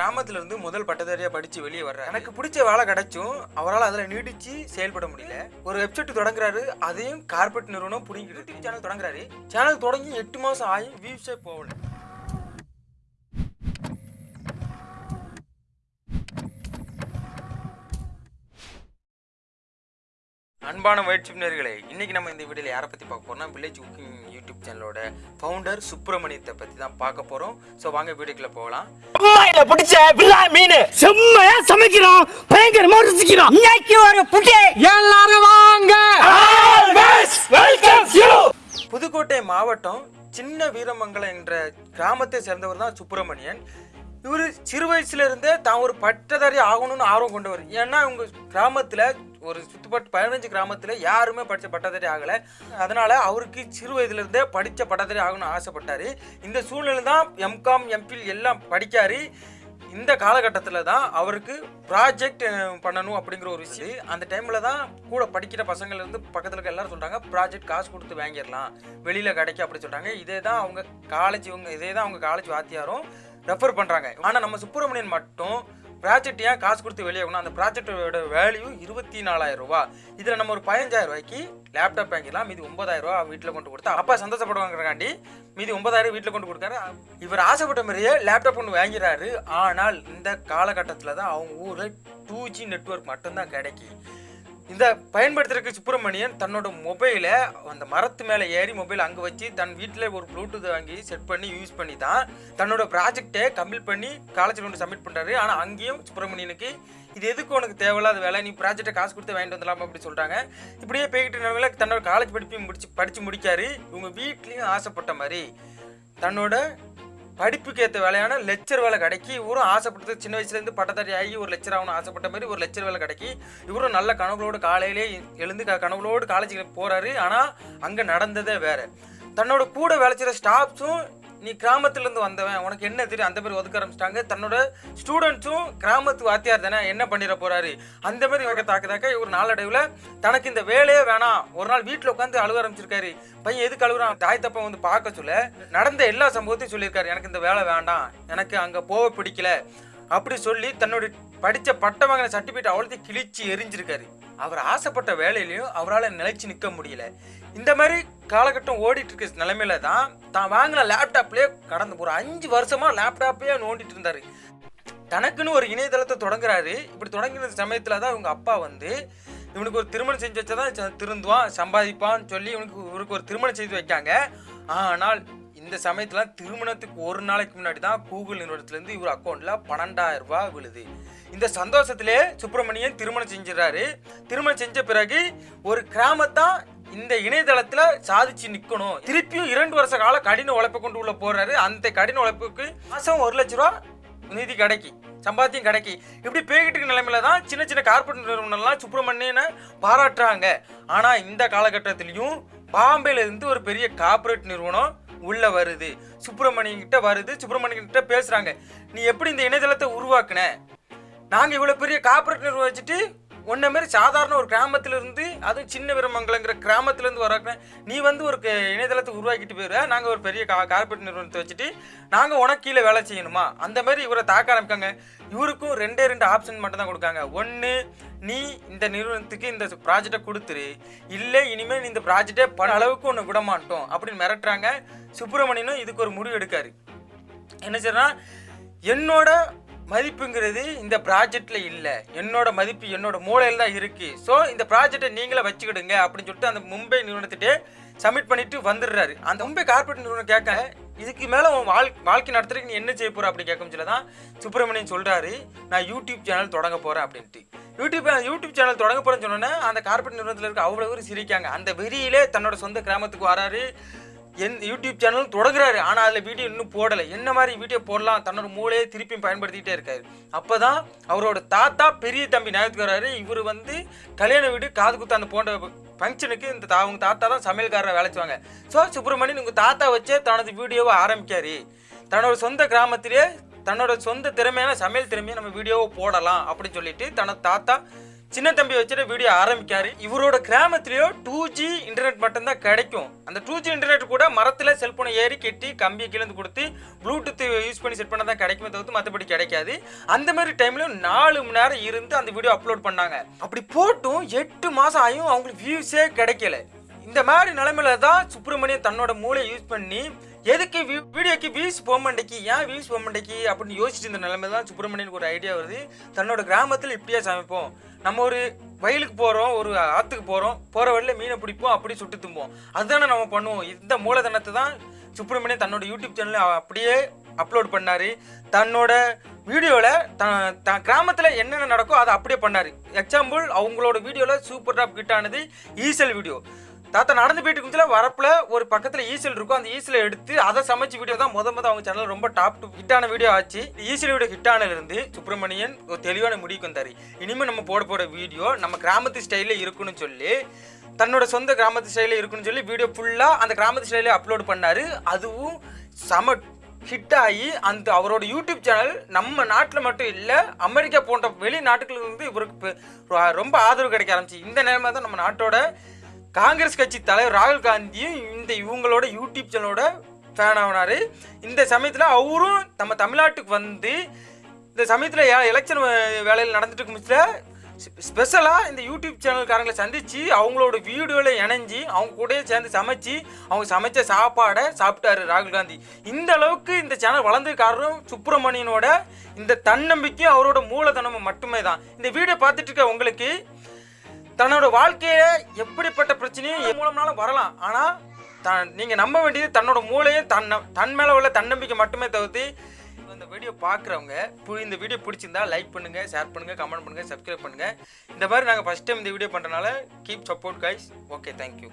கிராமத்துல இருந்து முதல் பட்டதாரியா படிச்சு வெளியே வர்றாரு. எனக்கு பிடிச்ச வேலை கிடைச்சும் அவரால் அதுல நீடிச்சு செயல்பட முடியல. ஒரு வெப்சைட் தொடங்குறாரு அதையும் கார்பரேட் நிறுவனம் புடிங்கிட்டு சேனல் தொடங்குறாரு. சேனல் தொடங்கி எட்டு மாசம் ஆகி வியூஸே போகல. அன்பான முயற்சி நேர்களே இன்னைக்கு நம்ம இந்த வீடியோல யாரை பத்தி பார்க்க போறோம்னா வில்லேஜ் குக்கிங் யூடியூப் சேனலோட ஃபவுண்டர் சுப்பிரமணியத்தை பத்தி தான் பார்க்க போறோம். ஸோ வாங்க வீடியோக்குள்ள போகலாம். அம்மாயில பிடிச்ச வில்லா மீன். செம்மையா சமைக்கிறோம் பயங்கரமா ருசிக்கிறோம் இன்னைக்கு ஒரு புட்டி எல்லாரும் வாங்க. புதுக்கோட்டை மாவட்டம் சின்ன வீரமங்கலம் என்ற கிராமத்தை சேர்ந்தவர் தான் சுப்பிரமணியன். இவர் சிறு வயசுல இருந்தே தான் ஒரு பட்டதாரி ஆகணும்னு ஆர்வம் கொண்டவர். ஏன்னா உங்க கிராமத்துல ஒரு சுத்துப்பட்டு பதினஞ்சு கிராமத்தில் யாருமே படித்த பட்டதாரி ஆகலை. அதனால் அவருக்கு சிறு வயதுலேருந்தே படித்த பட்டதாரி ஆகணும்னு ஆசைப்பட்டார். இந்த சூழ்நிலை தான் எம்காம் எம்பில் எல்லாம் படிக்காரு. இந்த காலகட்டத்தில் தான் அவருக்கு ப்ராஜெக்ட் பண்ணணும் அப்படிங்கிற ஒரு விஷயம். அந்த டைமில் தான் கூட படிக்கிற பசங்கள்ல இருந்து பக்கத்தில் இருக்க எல்லாரும் சொல்கிறாங்க ப்ராஜெக்ட் காசு கொடுத்து வாங்கிடலாம். வெளியில் கிடைக்கும் அப்படி சொல்கிறாங்க இதே தான் அவங்க காலேஜ் இவங்க இதே தான் அவங்க காலேஜ் வாத்தியாரும் ரெஃபர் பண்ணுறாங்க ஆனால் நம்ம சுப்பிரமணியன் மட்டும் ப்ராஜெக்ட் ஏன் காசு கொடுத்து வெளியாகணும் அந்த ப்ராஜெக்டோட வேல்யூ இருபத்தி நாலாயிரம் ரூபா. இதில் நம்ம ஒரு பதினஞ்சாயிரம் ரூபாய்க்கு லேப்டாப் வாங்கிடலாம். மீதி ஒன்பதாயிரம் ரூபா வீட்டில் கொண்டு கொடுத்தா அப்பா சந்தோஷப்படுவாங்கிறக்காண்டி மீதி ஒன்பதாயிரம் வீட்டில் கொண்டு கொடுக்காரு. இவர் ஆசைப்பட்ட மாதிரியே லேப்டாப் ஒன்று வாங்கிறாரு ஆனால் இந்த காலகட்டத்தில் தான் அவங்க ஊரில் டூ ஜி நெட்ஒர்க் மட்டும்தான் கிடைக்கும் இந்த பயன்படுத்துறதுக்கு சுப்பிரமணியன் தன்னோட மொபைலை அந்த மரத்து மேலே ஏறி மொபைல் அங்கே வச்சு தன் வீட்டில் ஒரு ப்ளூடூத் வாங்கி செட் பண்ணி யூஸ் பண்ணி தான் தன்னோட ப்ராஜெக்டை கம்ப்ளீட் பண்ணி காலேஜில் ஒன்று சப்மிட் பண்ணுறாரு ஆனால் அங்கேயும் சுப்பிரமணியனுக்கு இது எதுக்கு உனக்கு தேவையில்லாத வேலை? நீ ப்ராஜெக்டை காசு கொடுத்து வாங்கிட்டு வந்துடலாமா அப்படி சொல்கிறாங்க இப்படியே போய்கிட்டு நிலவில் தன்னோட காலேஜ் படிப்பையும் முடிச்சு படித்து முடிக்காரு. இவங்க வீட்லேயும் ஆசைப்பட்ட மாதிரி தன்னோட படிப்புக்கு ஏற்ற வேலையான லெக்சர் வேலை கிடைக்கி இவரும் ஆசைப்பட்டது சின்ன வயசுலேருந்து பட்டதாரி ஆகி ஒரு லெக்சர் ஆகணும் ஆசைப்பட்ட மாதிரி ஒரு லெக்சர் வேலை கிடைக்கி இவரும் நல்ல கனவுகளோடு காலையிலே எழுந்து க கனவுகளோடு காலேஜுக்கு போகிறாரு ஆனால் அங்கே நடந்ததே வேற. தன்னோட கூட வேலை செய்கிற ஸ்டாஃப்ஸும் நீ கிராமத்துலேருந்து வந்தவன் உனக்கு என்ன தெரியும்? அந்த மாதிரி ஒதுக்க ஆரம்பிச்சிட்டாங்க. தன்னோட ஸ்டூடெண்ட்ஸும் கிராமத்து வாத்தியார் தானே என்ன பண்ணிட போறாரு? அந்த மாதிரி இவங்க தாக்க தாக்க இவர் நாளடைவில் தனக்கு இந்த வேலையே வேணாம். ஒரு நாள் வீட்டில் உட்காந்து அழுக ஆரம்பிச்சிருக்காரு. பையன் எதுக்கு அழுகுறான்? தாய் தப்பா வந்து பார்க்க சொல்ல. நடந்த எல்லா சம்பவத்தையும் சொல்லியிருக்காரு. எனக்கு இந்த வேலை வேண்டாம். எனக்கு அங்கே போக பிடிக்கல. அப்படி சொல்லி தன்னோட படித்த பட்ட வாங்கின சர்டிஃபிகேட் அவ்வளோத்தையும் கிழிச்சு எரிஞ்சிருக்காரு. அவர் ஆசைப்பட்ட வேலையிலையும் அவரால் நிலைச்சு நிற்க முடியல. இந்த மாதிரி காலகட்டம் ஓடிட்டு இருக்க நிலைமையில தான் தான் வாங்கின லேப்டாப்லேயே கடந்த ஒரு அஞ்சு வருஷமாக லேப்டாப்பே நோண்டிட்டு இருந்தாரு. தனக்குன்னு ஒரு இணையதளத்தை தொடங்குறாரு. இப்படி தொடங்கின சமயத்தில் தான் இவங்க அப்பா வந்து இவனுக்கு ஒரு திருமணம் செஞ்சு வச்சாதான் தான் திருந்துவான் சம்பாதிப்பான்னு சொல்லி இவனுக்கு இவருக்கு ஒரு திருமணம் செய்து வைக்காங்க. ஆனால் இந்த சமயத்தில் திருமணத்துக்கு ஒரு நாளைக்கு முன்னாடி தான் கூகுள் நிறுவனத்துலேருந்து இவர் அக்கௌண்ட்டில் பன்னெண்டாயிரம் ரூபாய் விழுது. இந்த சந்தோஷத்திலே சுப்பிரமணியன் திருமணம் செஞ்சிடறாரு. திருமணம் செஞ்ச பிறகு ஒரு கிராமத்தான் இந்த இணையதளத்துல சாதிச்சு நிக்கணும். திருப்பியும் இரண்டு வருஷ கால கடின உழைப்பை கொண்டு உள்ள போறாரு. அந்த கடின உழைப்புக்கு மாசம் ஒரு லட்ச ரூபா நிதி கிடைக்கி. சம்பாத்தியம் கிடைக்கி. இப்படி போய்கிட்டு இருக்க நிலைமையில தான் சின்ன சின்ன கார்பரேட் நிறுவனம்லாம் சுப்பிரமணியனை பாராட்டுறாங்க. ஆனால் இந்த காலகட்டத்திலையும் பாம்பேல இருந்து ஒரு பெரிய கார்ப்பரேட் நிறுவனம் உள்ளே வருது. சுப்பிரமணியன்கிட்ட வருது. சுப்பிரமணியன்கிட்ட பேசுகிறாங்க நீ எப்படி இந்த இணையதளத்தை உருவாக்குன? நாங்கள் இவ்வளோ பெரிய கார்ப்பரேட் நிர்வகிச்சுட்டு வச்சுட்டு உன்ன மாதிரி சாதாரண ஒரு கிராமத்துல இருந்து அதுவும் சின்ன வீரமங்கலங்கிற கிராமத்துலேருந்து வராக்க நீ வந்து ஒரு இணையதளத்தை உருவாக்கிட்டு போயிடுற நாங்கள் ஒரு பெரிய கா கார்ப்பரேட் நிறுவனத்தை வச்சுட்டு நாங்கள் உனக்கு கீழே வேலை செய்யணுமா? அந்த மாதிரி இவரை தாக்க ஆரம்பிக்காங்க. இவருக்கும் ரெண்டே ரெண்டு ஆப்ஷன் மட்டும் தான் கொடுக்காங்க. ஒன்று நீ இந்த நிறுவனத்துக்கு இந்த ப்ராஜெக்டை கொடுத்துரு. இல்லை இனிமேல் இந்த ப்ராஜெக்டே பல அளவுக்கு ஒன்று விட மாட்டோம் அப்படின்னு மிரட்டுறாங்க. சுப்பிரமணியனும் இதுக்கு ஒரு முடிவு எடுக்காரு. என்ன செய்யறா என்னோட மதிப்புங்கிறது இந்த ப்ராஜெக்டில் இல்லை. என்னோட மதிப்பு என்னோட மூளையில் தான் இருக்குது ஸோ இந்த ப்ராஜெக்டை நீங்களே வச்சுக்கிடுங்க அப்படின்னு சொல்லிட்டு அந்த மும்பை நிறுவனத்திட்டே சப்மிட் பண்ணிட்டு வந்துடுறாரு. அந்த மும்பை கார்ப்பரேட் நிறுவனம் கேட்க இதுக்கு மேலே உன் வாழ் வாழ்க்கை நடத்துறதுக்கு நீ என்ன செய்ய போகிற அப்படி கேட்கும் சொல்ல தான் சுப்பிரமணியன் சொல்கிறாரு நான் யூடியூப் சேனல் தொடங்க போகிறேன் அப்படின்ட்டு. யூடியூப் யூடியூப் சேனல் தொடங்க போறேன்னு சொன்னோன்னே அந்த கார்பரேட் நிறுவனத்தில் இருக்க அவ்வளோ பேர் சிரிக்காங்க. அந்த வெறியிலே தன்னோட சொந்த கிராமத்துக்கு வராரு. என் யூடியூப் சேனலும் தொடங்குறாரு. ஆனால் அதில் வீடியோ இன்னும் போடலை. என்ன மாதிரி வீடியோ போடலாம்? தன்னோட மூளையை திருப்பியும் பயன்படுத்திக்கிட்டே இருக்காரு. அப்போ தான் அவரோட தாத்தா பெரிய தம்பி ஞாபகத்துக்கு வராரு. இவர் வந்து கல்யாண வீடு காது குத்து அந்த போன்ற ஃபங்க்ஷனுக்கு இந்த தா அவங்க தாத்தா தான் சமையல்காரரை வேலை செய்வாங்க. ஸோ சுப்பிரமணியன் உங்கள் தாத்தா வச்சே தனது வீடியோவை ஆரம்பிக்காரு. தன்னோட சொந்த கிராமத்திலே தன்னோட சொந்த திறமையான சமையல் திறமையை நம்ம வீடியோவை போடலாம் அப்படின்னு சொல்லிட்டு தனது தாத்தா சின்ன தம்பி வச்சுட்டு வீடியோ ஆரம்பிக்காரு. இவரோட கிராமத்திலேயோ டூ ஜி இன்டர்நெட் மட்டும்தான் கிடைக்கும். அந்த டூ ஜி இன்டர்நெட் கூட மரத்தில் செல்ஃபோனை ஏறி கெட்டி கம்பியை கிழந்து கொடுத்து ப்ளூடூத் யூஸ் பண்ணி செட் பண்ண தான் கிடைக்குமே தவிர்த்து மற்றபடி கிடைக்காது. அந்த மாதிரி டைம்லையும் நாலு மணி நேரம் இருந்து அந்த வீடியோ அப்லோட் பண்ணாங்க. அப்படி போட்டும் எட்டு மாதம் ஆகியும் அவங்களுக்கு வியூஸே கிடைக்கல. இந்த மாதிரி நிலைமையில தான் சுப்பிரமணியன் தன்னோட மூளை யூஸ் பண்ணி எதுக்கு வீடியோக்கு வியூஸ் போக மாட்டேங்கி ஏன் வியூஸ் போக மாட்டேங்கி அப்படின்னு யோசிச்சு இந்த நிலைமை தான் சுப்பிரமணியனுக்கு ஒரு ஐடியா வருது. தன்னோட கிராமத்தில் இப்படியே சமைப்போம். நம்ம ஒரு வயலுக்கு போகிறோம் ஒரு ஆற்றுக்கு போகிறோம் போகிற வழியில் மீனை பிடிப்போம் அப்படி சுட்டு தும்போம். அதுதானே நம்ம பண்ணுவோம். இந்த மூலதனத்தை தான் சுப்பிரமணியன் தன்னோட யூடியூப் சேனலில் அப்படியே அப்லோட் பண்ணார். தன்னோட வீடியோவில் த த கிராமத்தில் என்னென்ன நடக்கோ அதை அப்படியே பண்ணார். எக்ஸாம்பிள் அவங்களோட வீடியோவில் சூப்பர் டாப் கிட்டானது ஆனது ஈசல் வீடியோ தாத்தா நடந்து போயிட்டு இருந்துச்சுல வரப்புல ஒரு பக்கத்துல ஈசல் இருக்கும். அந்த ஈசல எடுத்து அதை சமைச்ச வீடியோ தான் முத முத அவங்க சேனல் ரொம்ப டாப் டு ஹிட்டான வீடியோ ஆச்சு. ஈசல் வீடியோ ஹிட்டானல இருந்து சுப்பிரமணியன் ஒரு தெளிவான முடிவுக்கு வந்தாரு. இனிமே நம்ம போட போற வீடியோ நம்ம கிராமத்து ஸ்டைல இருக்குன்னு சொல்லி தன்னோட சொந்த கிராமத்து ஸ்டைல இருக்குன்னு சொல்லி வீடியோ ஃபுல்லா அந்த கிராமத்து ஸ்டைல அப்லோட் பண்ணாரு. அதுவும் சம ஹிட் ஆகி அந்த அவரோட யூடியூப் சேனல் நம்ம நாட்டில் மட்டும் இல்லை அமெரிக்கா போன்ற வெளிநாட்டுகளிலிருந்து இவருக்கு ரொம்ப ஆதரவு கிடைக்க ஆரம்பிச்சு. இந்த நேரமாக தான் நம்ம நாட்டோட காங்கிரஸ் கட்சி தலைவர் ராகுல் காந்தியும் இந்த இவங்களோட யூடியூப் சேனலோட ஃபேன் ஆனார். இந்த சமயத்தில் அவரும் நம்ம தமிழ்நாட்டுக்கு வந்து இந்த சமயத்தில் எலெக்ஷன் வேலையில் நடந்துட்டு இருக்கும் ஸ்பெஷலாக இந்த யூடியூப் சேனல்காரங்களை சந்தித்து அவங்களோட வீடியோவில் இணைஞ்சி அவங்க கூடயே சேர்ந்து சமைச்சு அவங்க சமைச்ச சாப்பாடை சாப்பிட்டாரு ராகுல் காந்தி. இந்த அளவுக்கு இந்த சேனல் வளர்ந்து காரணம் சுப்பிரமணியனோட இந்த தன்னம்பிக்கையும் அவரோட மூலதனமும் மட்டுமே தான் இந்த வீடியோ பார்த்துட்டு இருக்க உங்களுக்கு தன்னோட வாழ்க்கையில எப்படிப்பட்ட பிரச்சனையும் என் மூலம்னாலும் வரலாம். ஆனால் தான் நீங்கள் நம்ப வேண்டியது தன்னோட மூளையும் தன் தன் மேலே உள்ள தன்னம்பிக்கை மட்டுமே தவிர்த்து இந்த வீடியோ பார்க்குறவங்க இந்த வீடியோ பிடிச்சிருந்தா லைக் பண்ணுங்கள் ஷேர் பண்ணுங்கள் கமெண்ட் பண்ணுங்க சப்ஸ்கிரைப் பண்ணுங்கள் இந்த மாதிரி நாங்கள் ஃபர்ஸ்ட் டைம் இந்த வீடியோ பண்ணுறனால keep support guys okay thank you